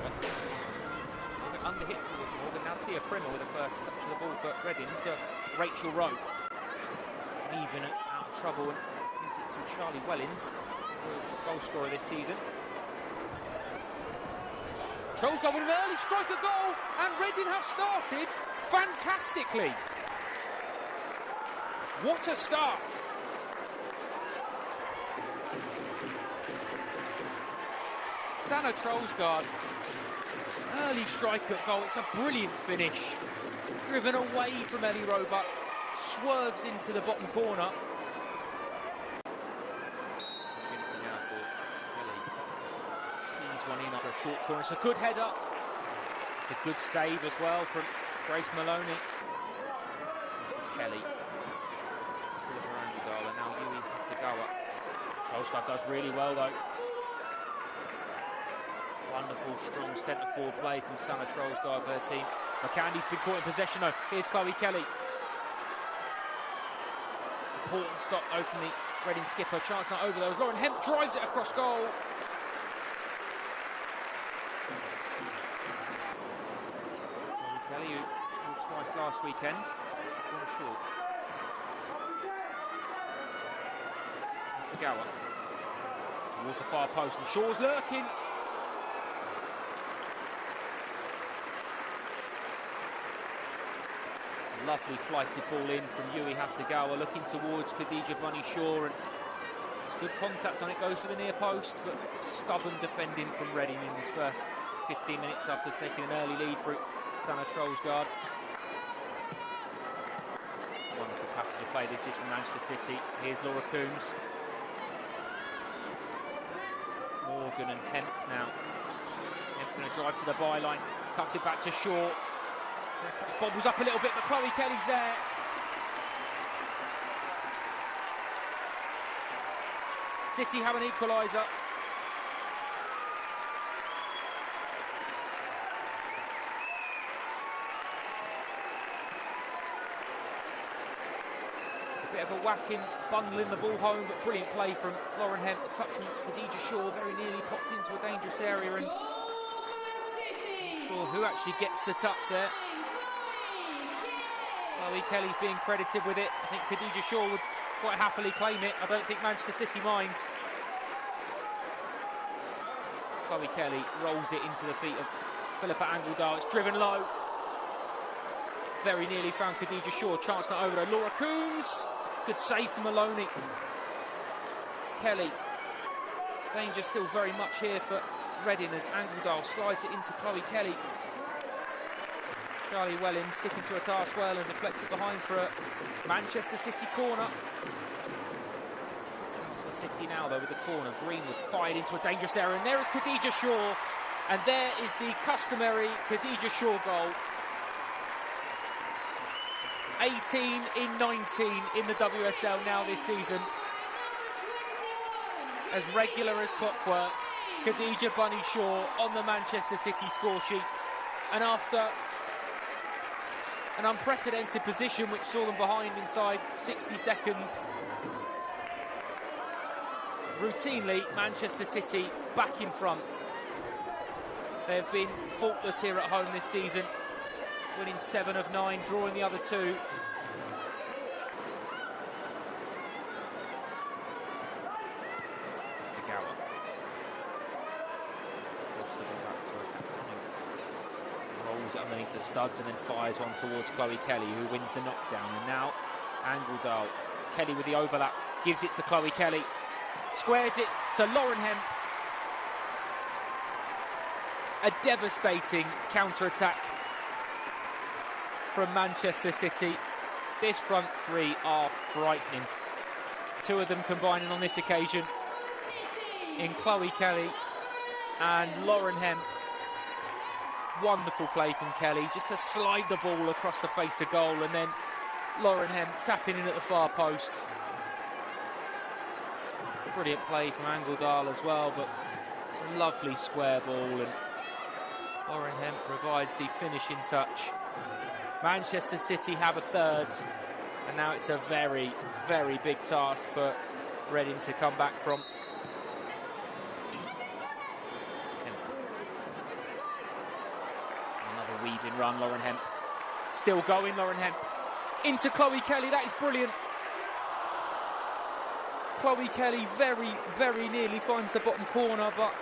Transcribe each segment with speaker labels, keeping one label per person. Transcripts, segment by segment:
Speaker 1: Gower. Under hit towards Morgan. Now Tia Primmer with the first touch of the ball for Reading to Rachel Rowe. Even out of trouble and gives it to Charlie Wellings, who's a goal scorer this season. Troelsgaard with an early striker goal, and Reading have started fantastically. What a start! Sanna Troelsgaard, early strike at goal. It's a brilliant finish. Driven away from Ellie Roebuck, swerves into the bottom corner. Opportunity now for Kelly. Tease one in after a short corner. It's a good header. It's a good save as well from Grace Moloney. Kelly. To Filippa Angeldal and now Yui Hasegawa. Troelsgaard does really well though. Wonderful, strong centre forward play from Sanna Troelsgaard, her team. Mukandi's been caught in possession though. Here's Chloe Kelly. Important stop though from the Reading skipper. Chance not over though. Lauren Hemp drives it across goal. Kelly, who scored twice last weekend. One short. Sagawa towards the far post and Shaw's lurking. It's a lovely flighted ball in from Yui Hasegawa looking towards Khadija Bunny Shaw and good contact on it, goes to the near post, but stubborn defending from Reading in his first 15 minutes after taking an early lead for Sanna Troelsgaard. Wonderful passage of play this is from Manchester City. Here's Laura Coombs. Morgan and Hemp now. Hemp going to drive to the byline, cuts it back to Shaw. Touch bobbles up a little bit, but Chloe Kelly's there. City have an equaliser. A bit of a whacking, bundling the ball home, but brilliant play from Lauren Hemp. A touch from Khadija Shaw, very nearly popped into a dangerous area, and who actually gets the touch there. Chloe Kelly's being credited with it. I think Khadija Shaw would quite happily claim it. I don't think Manchester City minds. Chloe Kelly rolls it into the feet of Filippa Angeldal. It's driven low. Very nearly found Khadija Shaw. Chance not over though. Laura Coombs. Good save from Moloney. Kelly. Danger still very much here for Reading as Angeldal slides it into Chloe Kelly. Charlie Welling sticking to a task well and deflects it behind for a Manchester City corner. For City now though with the corner. Greenwood fired into a dangerous area and there is Khadija Shaw and there is the customary Khadija Shaw goal. 18 in 19 in the WSL now this season. As regular as clockwork, Khadija Bunny Shaw on the Manchester City score sheet. And after an unprecedented position which saw them behind inside 60 seconds. Routinely, Manchester City back in front. They have been faultless here at home this season, winning seven of nine, drawing the other two. Sagawa. Looks to go back to her captain, rolls it underneath the studs and then fires one towards Chloe Kelly, who wins the knockdown. And now Angeldal, Kelly with the overlap, gives it to Chloe Kelly, squares it to Lauren Hemp. A devastating counter attack from Manchester City. This front three are frightening. Two of them combining on this occasion in Chloe Kelly and Lauren Hemp wonderful play from Kelly, just to slide the ball across the face of goal, and then Lauren Hemp tapping in at the far post. Brilliant play from Angeldal as well, but it's a lovely square ball, and Lauren Hemp provides the finishing touch. Manchester City have a third, and now it's a very, very big task for Reading to come back from. Run, Lauren Hemp. Still going, Lauren Hemp. Into Chloe Kelly, that is brilliant. Chloe Kelly very, very nearly finds the bottom corner, but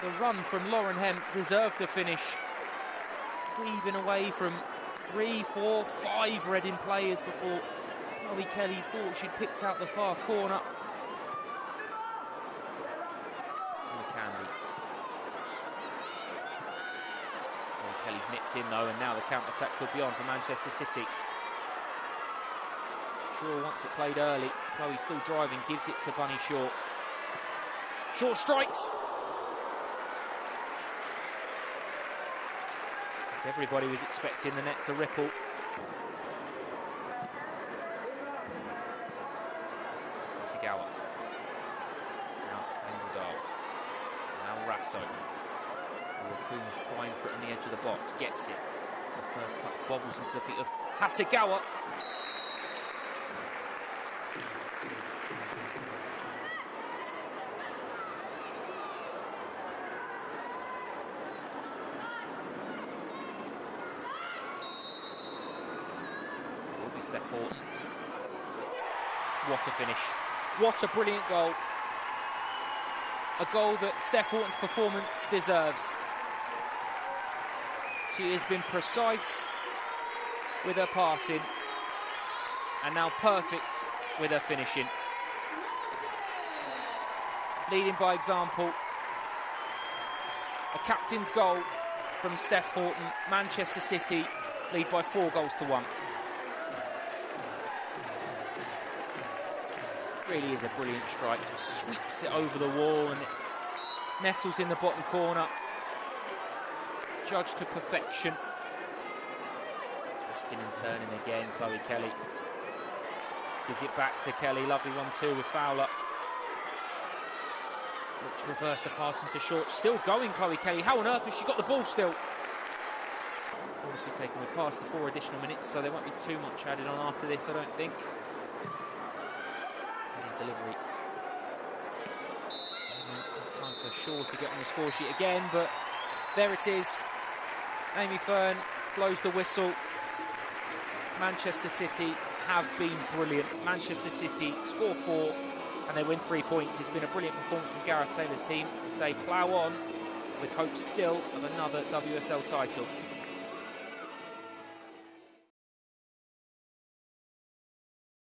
Speaker 1: the run from Lauren Hemp deserved a finish. Weaving away from three, four, five Reading players before Chloe Kelly thought she'd picked out the far corner. To Candy. Chloe Kelly's nipped in though, and now the counter attack could be on for Manchester City. Shaw wants it played early. Chloe still driving, gives it to Bunny Shaw. Short strikes. Everybody was expecting the net to ripple. Sigawa. Now Angeldal. Now Raso. Crying for it on the edge of the box. Gets it. The first touch bobbles into the feet of Hasegawa. Steph Houghton. What a finish. What a brilliant goal. A goal that Steph Houghton's performance deserves. She has been precise with her passing and now perfect with her finishing. Leading by example. A captain's goal from Steph Houghton. Manchester City lead by four goals to one. really is a brilliant strike. Just sweeps it over the wall and nestles in the bottom corner. Judged to perfection. Twisting and turning again, Chloe Kelly. Gives it back to Kelly. Lovely one too with Fowler. Looks to reverse the pass into short. Still going, Chloe Kelly. How on earth has she got the ball still? Obviously taking the past the four additional minutes, so there won't be too much added on after this, I don't think delivery. Time for Shaw to get on the score sheet again, but there it is. Amy Fearn blows the whistle. Manchester City have been brilliant. Manchester City score four and they win three points. It's been a brilliant performance from Gareth Taylor's team as they plough on with hopes still of another WSL title.